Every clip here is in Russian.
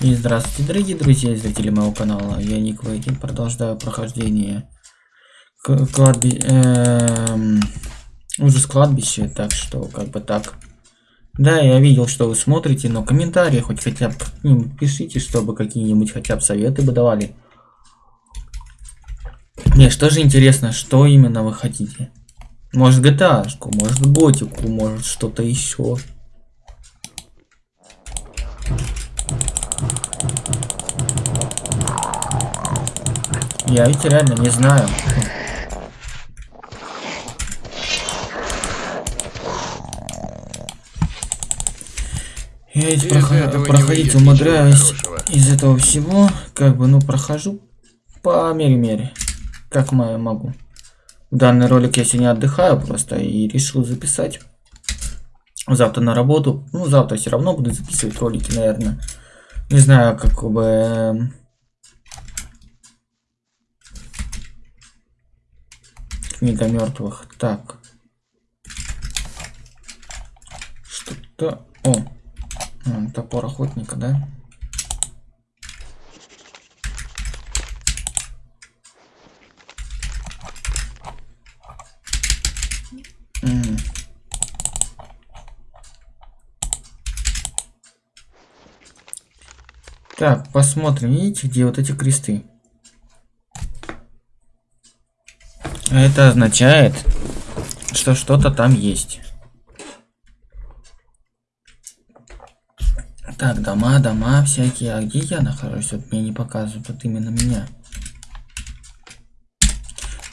И здравствуйте, дорогие друзья и зрители моего канала. Я Ник Вейкин, продолжаю прохождение кладби... эм... ужас кладбища, так что как бы так. Да, я видел, что вы смотрите, но комментарии хоть хотя бы ну, пишите, чтобы какие-нибудь хотя бы советы бы давали. Не, что же интересно, что именно вы хотите? Может GTA, может готику, может что-то еще. Я ведь реально не знаю. Я ведь проход... проходить умудряюсь из этого всего, как бы, ну, прохожу по мере-мере, как могу. В данный ролик я сегодня отдыхаю просто и решил записать. Завтра на работу. Ну, завтра все равно буду записывать ролики, наверное. Не знаю, как бы... Книга мертвых. Так. Что-то... О! Топор охотника, да? Так, посмотрим, видите, где вот эти кресты? Это означает, что что-то там есть. Так, дома, дома всякие. А где я нахожусь? Вот мне не показывают, вот именно меня.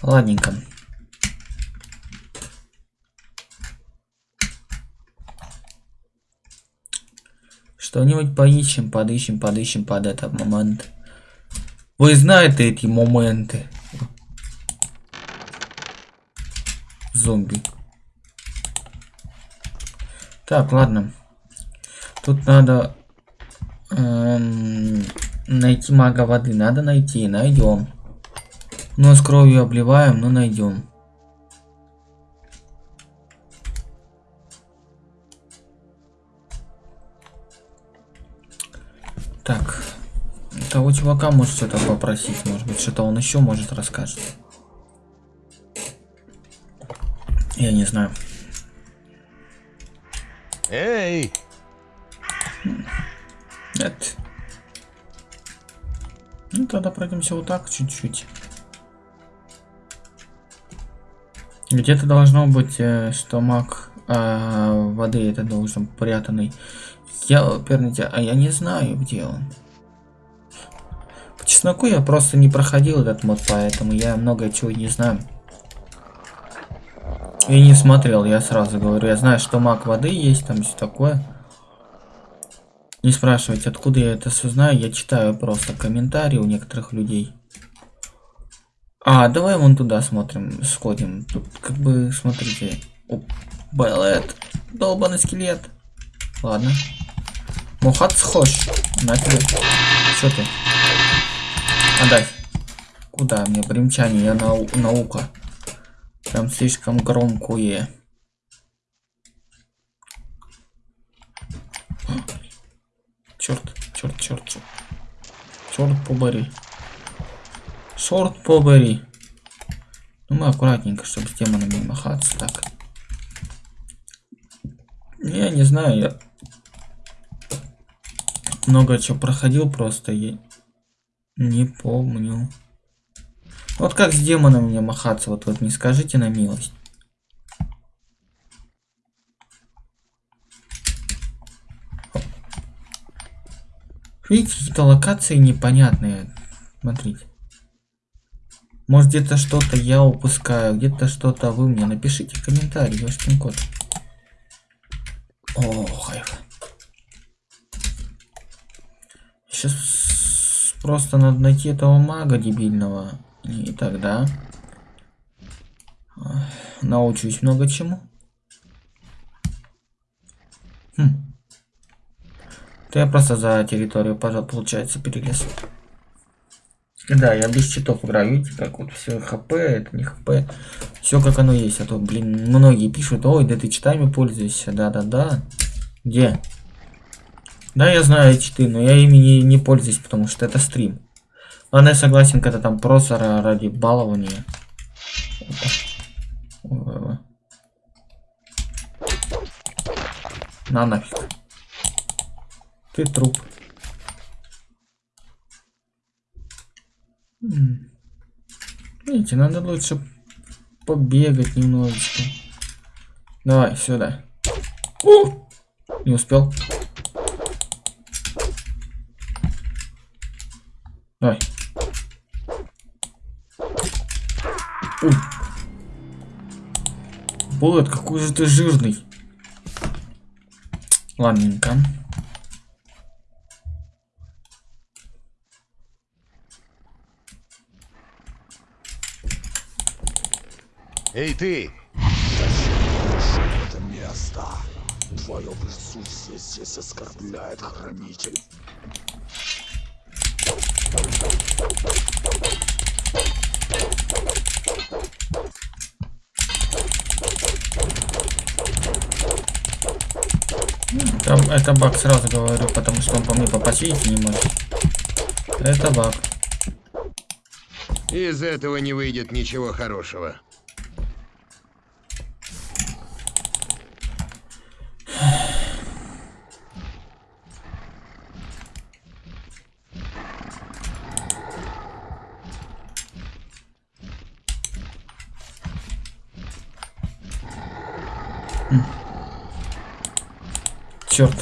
Ладненько. Что-нибудь поищем, подыщем, подыщем под этот момент. Вы знаете эти моменты. Зомби. Так, ладно. Тут надо эм, найти мага воды. Надо найти, найдем. Но с кровью обливаем, но найдем. Так, того чувака может что-то попросить, может быть, что-то он еще может расскажет. Я не знаю. Эй! Нет. Ну тогда пройдемся вот так чуть-чуть. Где-то должно быть, э, что маг э, воды это должен прятанный. Я, перните, а я не знаю, где он. По чесноку я просто не проходил этот мод, поэтому я много чего не знаю. Я не смотрел, я сразу говорю. Я знаю, что маг воды есть, там все такое. Не спрашивайте, откуда я это все знаю. Я читаю просто комментарии у некоторых людей. А, давай вон туда смотрим, сходим. Тут как бы, смотрите. Белет. Долбанный скелет. Ладно. Мухат схож. На тебе. Что ты? Отдай. Куда мне примчание? Я нау наука. Прям слишком громкое. Черт, черт, черт, черт. Черт побори. Черт побори. Ну мы аккуратненько, чтобы с демонами махаться. Так. Я не знаю, я много чего проходил просто и не помню. Вот как с демоном мне махаться, вот, вот не скажите на милость. Видите, какие-то локации непонятные. Смотрите. Может где-то что-то я упускаю, где-то что-то вы мне напишите в комментарии, ёшкин кот. Ох, Сейчас просто надо найти этого мага дебильного. И тогда научусь много чему. Хм. То я просто за территорию, получается, перелез. Да, я без читов играю, видите, как вот все хп, это не хп. Все как оно есть, а то, блин, многие пишут, ой, да ты читами пользуешься, да-да-да. Где? Да, я знаю читы, но я ими не, не пользуюсь, потому что это стрим. Ладно, я согласен, когда там просто ради балования. На нафиг. Ты труп. Видите, надо лучше побегать немножечко. Давай, сюда. У! Не успел. Давай. У. Булlet, какой же ты жирный. Ладненько. Эй, ты! это место. Твое присутствие здесь оскорбляет хранитель. Это, это баг, сразу говорю, потому что он по мне попасть видите, не может. Это баг. Из этого не выйдет ничего хорошего. Черт.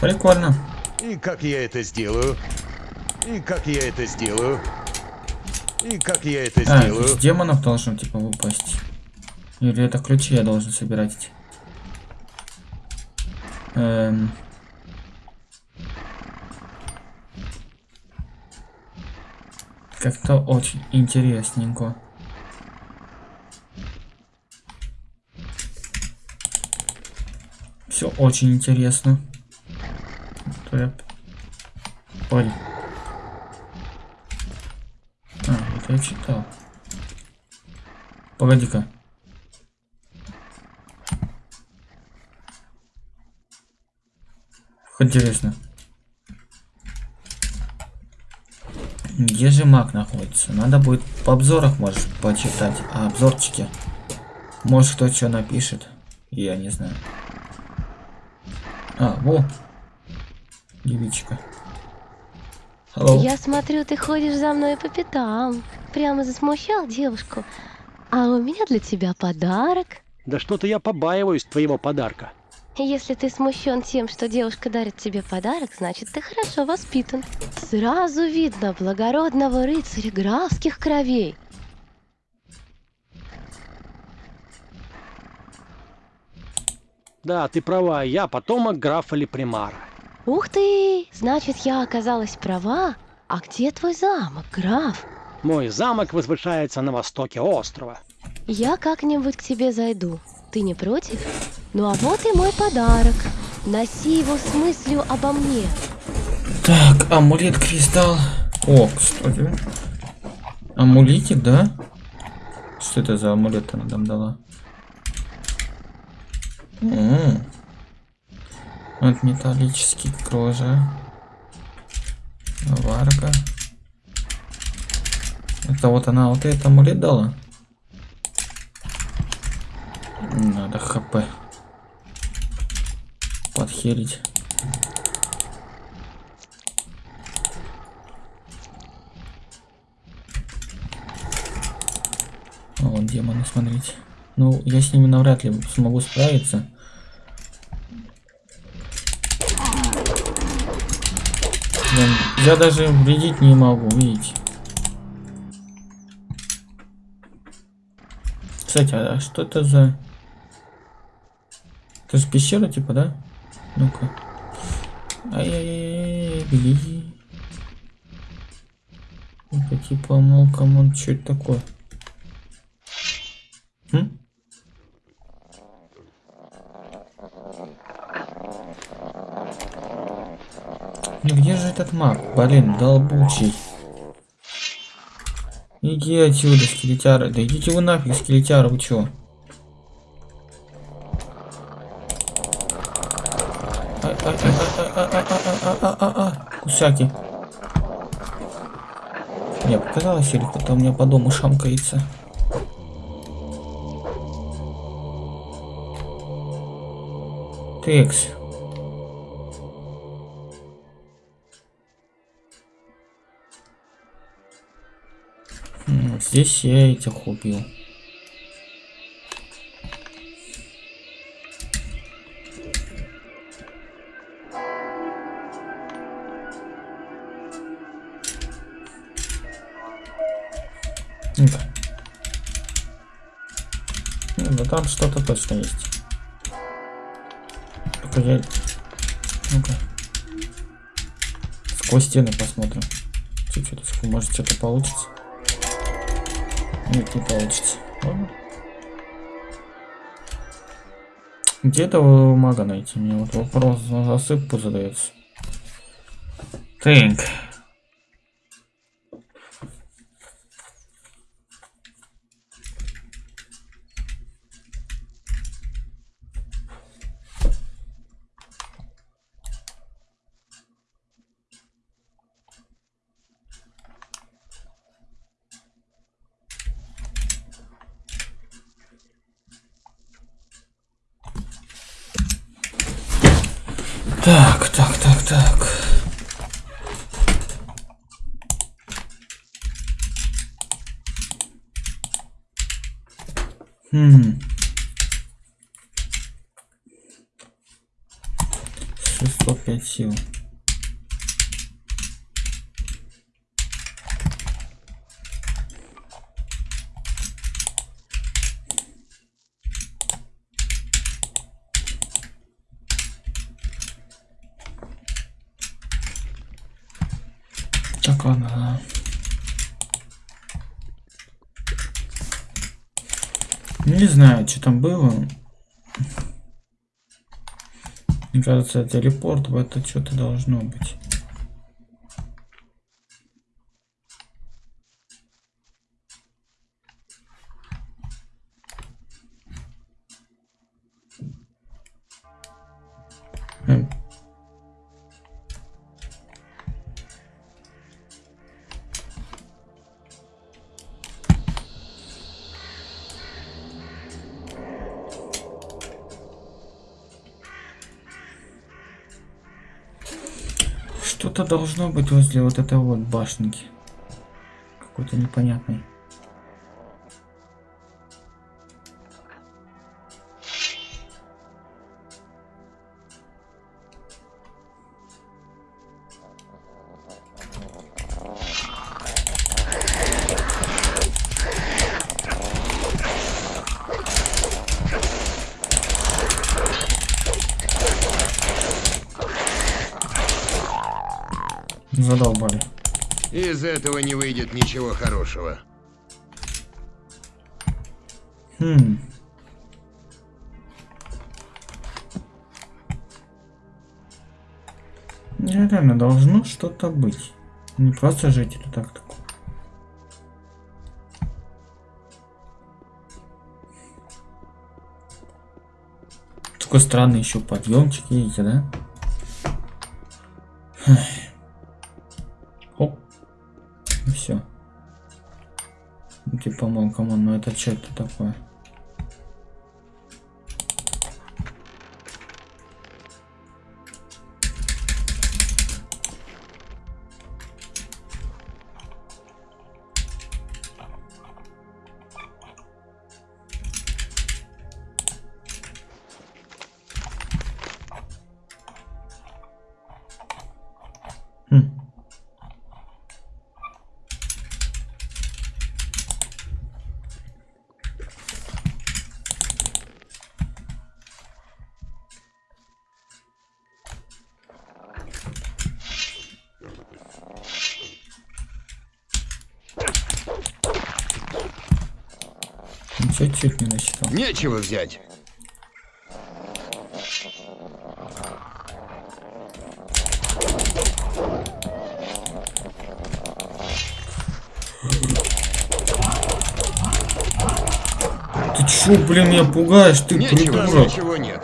Прикольно. И как я это сделаю? И как я это сделаю? И как я это А, сделаю? из демонов должен типа выпасть. Или это ключи я должен собирать? Эм... Как-то очень интересненько. Все очень интересно. Ой. А, это я читал. Погоди-ка. Интересно. Где же маг находится? Надо будет по обзорах, можешь почитать. А обзорчики. Может кто что напишет. Я не знаю. А, во. Девичка. Hello. Я смотрю, ты ходишь за мной по пятам. Прямо засмущал девушку. А у меня для тебя подарок. Да что-то я побаиваюсь твоего подарка. Если ты смущен тем, что девушка дарит тебе подарок, значит ты хорошо воспитан. Сразу видно благородного рыцаря графских кровей. Да, ты права, я потомок графа Лепримара. Ух ты! Значит, я оказалась права. А где твой замок, граф? Мой замок возвышается на востоке острова. Я как-нибудь к тебе зайду. Ты не против? Ну а вот и мой подарок. Носи его с мыслью обо мне. Так, амулет кристалл. О, кстати. Амулетик, да? Что это за амулет она нам дала? М. Вот металлический кожа. Варка. Это вот она вот этот амулет дала? Надо хп. Подхерить. А вот демоны, смотрите. Ну, я с ними навряд ли смогу справиться. Блин, я даже вредить не могу, видите. Кстати, а что это за... Это же пещера, типа, да? Ну-ка. Ай-яй-яй, беги. Это типа, мол, come on, что это такое? М? Ну где же этот маг? Блин, долбучий. Иди отсюда, скелетяра. Да идите вы нафиг, скелетяра, вы чё? Всякий. Мне показалось, или кто-то у меня по дому шамкается. Текс. Здесь я этих убил. Ну там что-то точно есть. Только я... Ну-ка. Сквозь стены посмотрим. Чуть-чуть, может что-то получится. Нет, не получится. Ладно. Где этого мага найти? Мне вот вопрос на засыпку задается. Так так, так, так. Хм. 605 сил. Ладно. Не знаю, что там было. Мне кажется, телепорт в это что-то должно быть. Что-то должно быть возле вот этой вот башенки. Какой-то непонятный. Этого не выйдет ничего хорошего. Хм. Реально должно что-то быть. Не просто жители так так. Такой странный еще подъемчик видите, да? Оп. Мол, камон, ну это что это такое? Ничего чуть не насчитал. Нечего взять. Ты чё, блин, меня пугаешь, ты Нечего, придурок? ничего нет.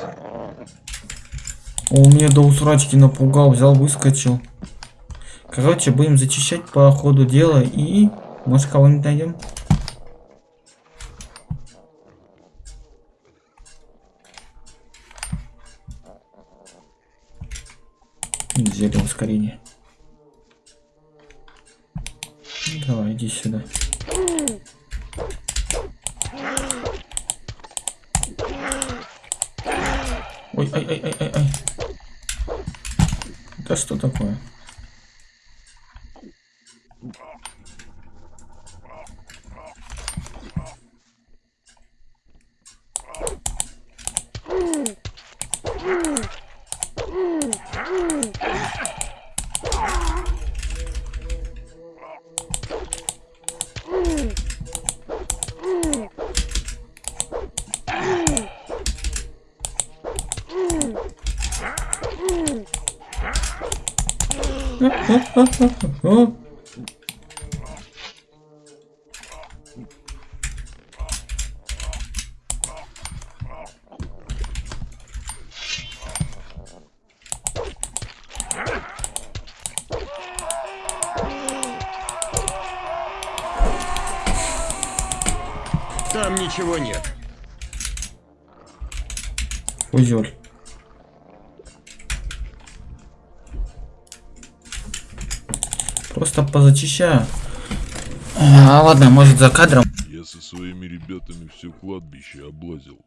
Он меня до усрачки напугал, взял, выскочил. Короче, будем зачищать по ходу дела и... Может, кого-нибудь найдем? Ускорение. Ну, Давай, иди сюда. Ой, ай, ай, ай, ай, ай. Да что такое? О, Там ничего нет. Узель. Просто позачищаю. А, ладно, может за кадром. Я со своими ребятами все кладбище облазил.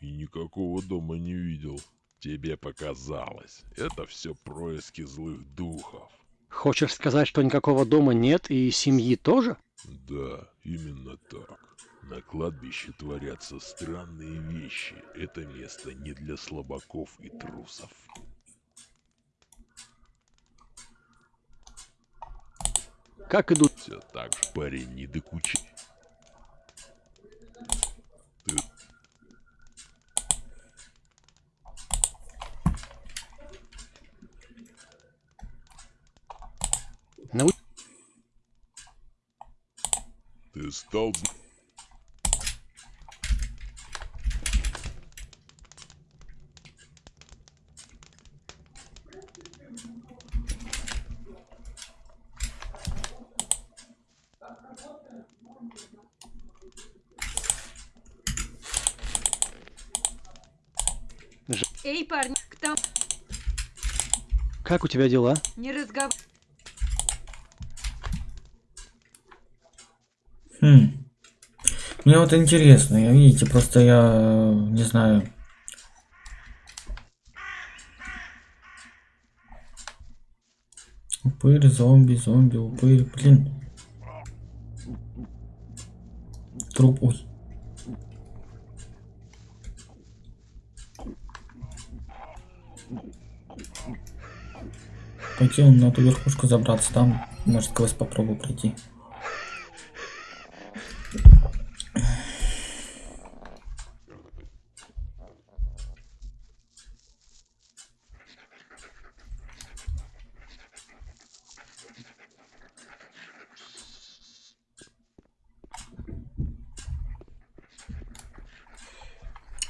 И никакого дома не видел. Тебе показалось. Это все происки злых духов. Хочешь сказать, что никакого дома нет и семьи тоже? Да, именно так. На кладбище творятся странные вещи. Это место не для слабаков и трусов. Как идут? Все так же, парень, не докучи. Ты Нау- Ты стал... зн- Эй, парни, там Как у тебя дела? не разговаривай. Хм. Мне вот интересно, я видите, просто я э, не знаю. Упырь, зомби, зомби, упырь, блин. Труп, ой. Он на ту верхушку забраться, там может сквозь попробую пройти.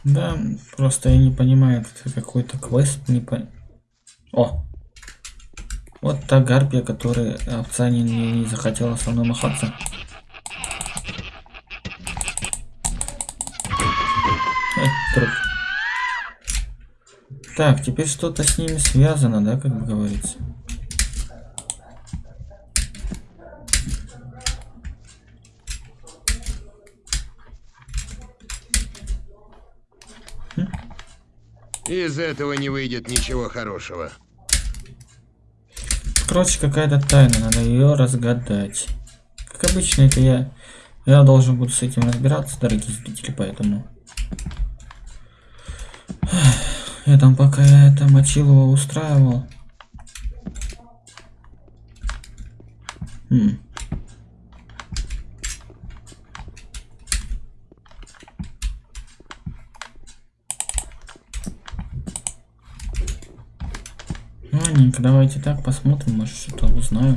Да, просто я не понимаю, это какой-то квест, не по... О! Вот та гарпия, которая овца не, не, захотела со мной махаться. Так, теперь что-то с ними связано, да, как говорится. Из этого не выйдет ничего хорошего. Короче, какая-то тайна, надо ее разгадать. Как обычно, это я... Я должен буду с этим разбираться, дорогие зрители, поэтому... Я там пока я это Мочилова устраивал. Хм. Ладненько, давайте так посмотрим, может что-то узнаю.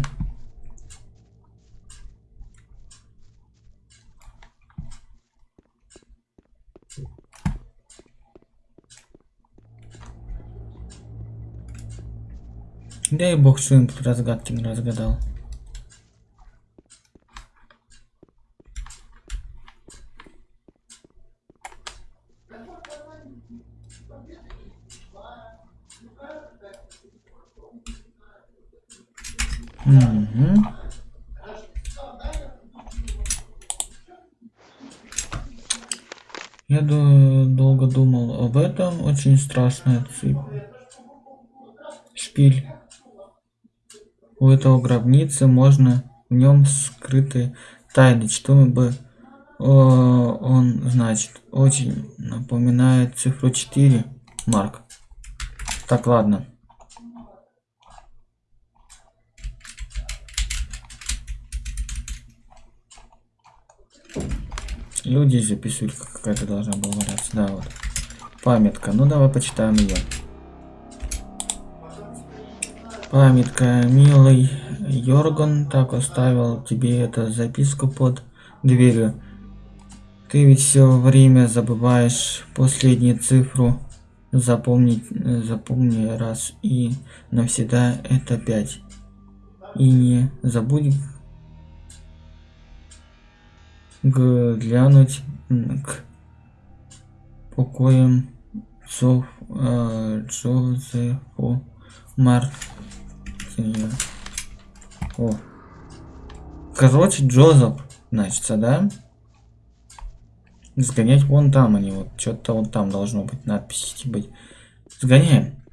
Дай бог, что им разгадки не разгадал. Страшная цепь. Шпиль. У этого гробницы можно в нем скрыты тайны. Что бы о, он значит? Очень напоминает цифру 4, Марк. Так, ладно. Люди записывали, какая-то должна была валяться. Да, вот. Памятка. Ну, давай почитаем ее. Памятка, милый Йорган так оставил тебе эту записку под дверью. Ты ведь все время забываешь последнюю цифру. Запомнить, запомни раз и навсегда это пять. И не забудь глянуть к покоям Джо, Джозефу Мартина. О. Короче, Джозеф, значится, да? Сгонять вон там они, вот что-то вот там должно быть, надписи быть. Сгоняем.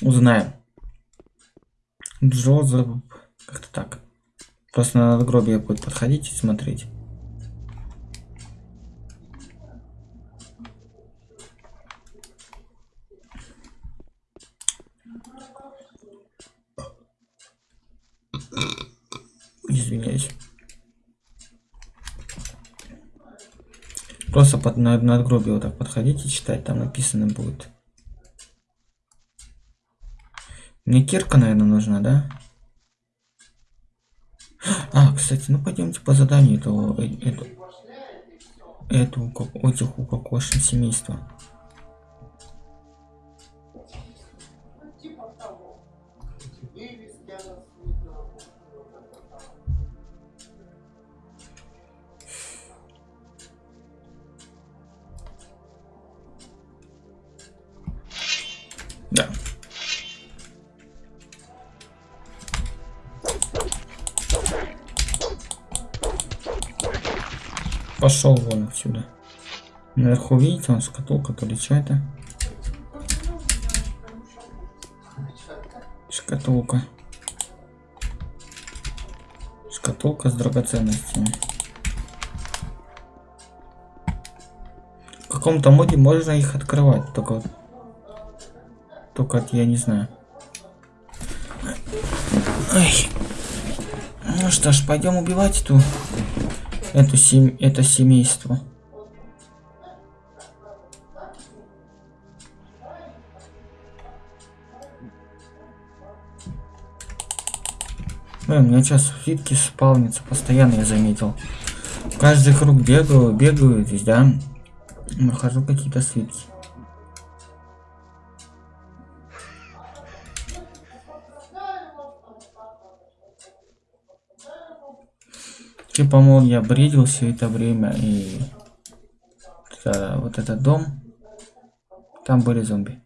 Узнаем. Джозеф, как-то так. Просто на надгробие будет подходить и смотреть. Просто под на надгробие вот так подходите, читать, там написано будет. Мне кирка, наверное, нужна, да? А, кстати, ну пойдемте по заданию этого, э, эту, как- этих укокошен семейства. Да. Пошел вон отсюда. Наверху видите, он шкатулка, то ли что это? Шкатулка. Шкатулка с драгоценностями. В каком-то моде можно их открывать, только только вот я не знаю. Ай. Ну что ж, пойдем убивать эту эту сем... это семейство. Ой, у меня сейчас фитки спавнится постоянно, я заметил. Каждый круг бегаю, бегаю здесь, да? Нахожу какие-то свитки. Типа, мол, я бредил все это время и это- вот этот дом, там были зомби.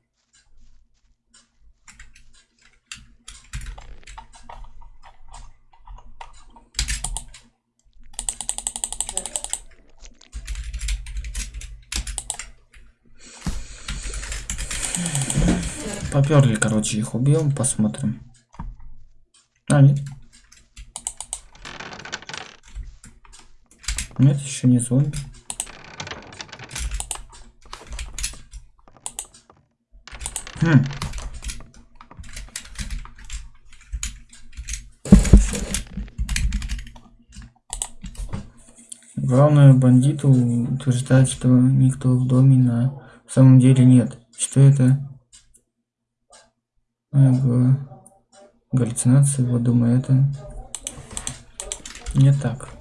Поперли, короче, их убьем, посмотрим. А, нет. Нет, еще не зомби. Хм. Главное, бандиты утверждают, что никто в доме на самом деле нет. Что это? А, га- Галлюцинации, вот думаю, это не так.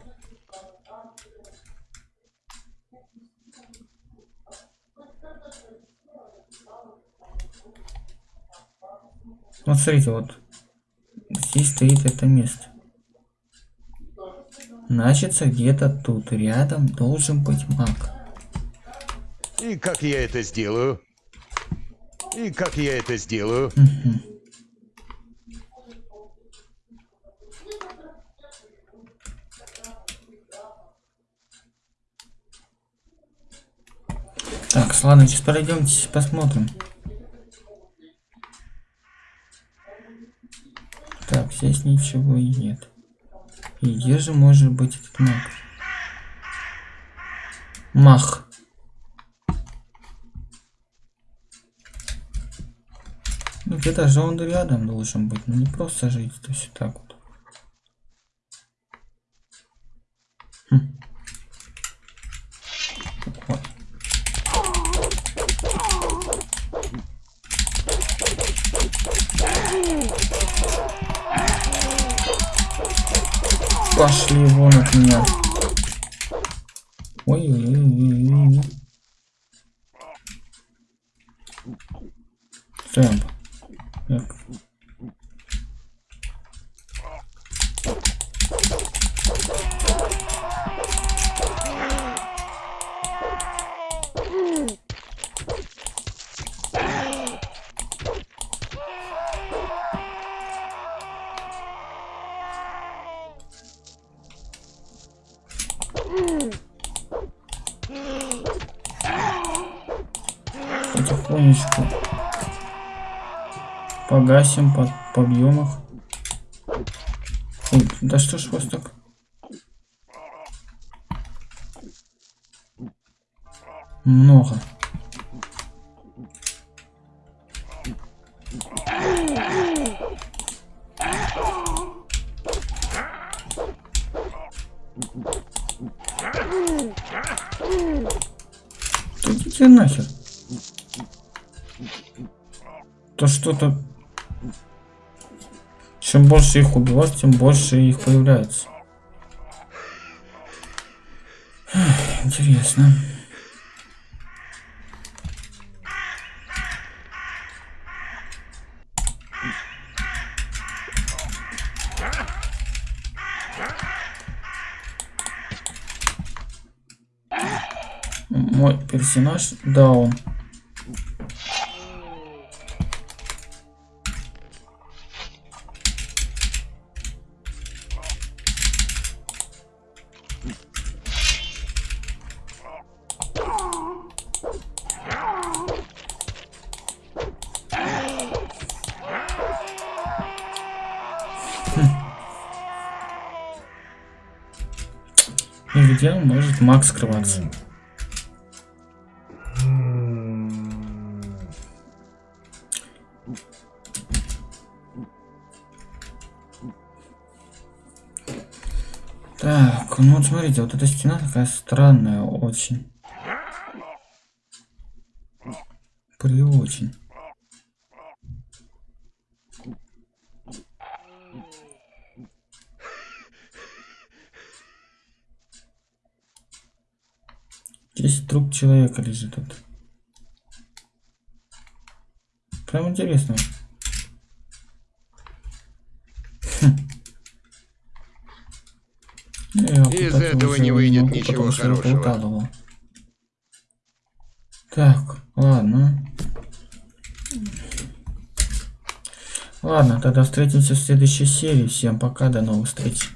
Вот смотрите, вот здесь стоит это место. Значится, где-то тут рядом должен быть маг. И как я это сделаю? И как я это сделаю? Так, ладно, сейчас пройдемте, посмотрим. Так, здесь ничего и нет. И где же может быть этот маг? Мах. Ну где-то же он рядом должен быть, ну не просто жить, то есть так вот. Хм. Вот. Пошли вон от меня. Ой-ой-ой-ой-ой. Темп. Так. Погасим, по побьем их. Ой, да что ж вас так? Много. Идите нахер. То что-то... Чем больше их убивать, тем больше их появляется. Интересно. Мой персонаж даун. И может Макс скрываться? Так, ну вот смотрите, вот эта стена такая странная очень. При очень. Здесь труп человека лежит тут. Прям интересно. Хм. Из этого не выйдет ничего хорошего. Так, ладно. Ладно, тогда встретимся в следующей серии. Всем пока, до новых встреч.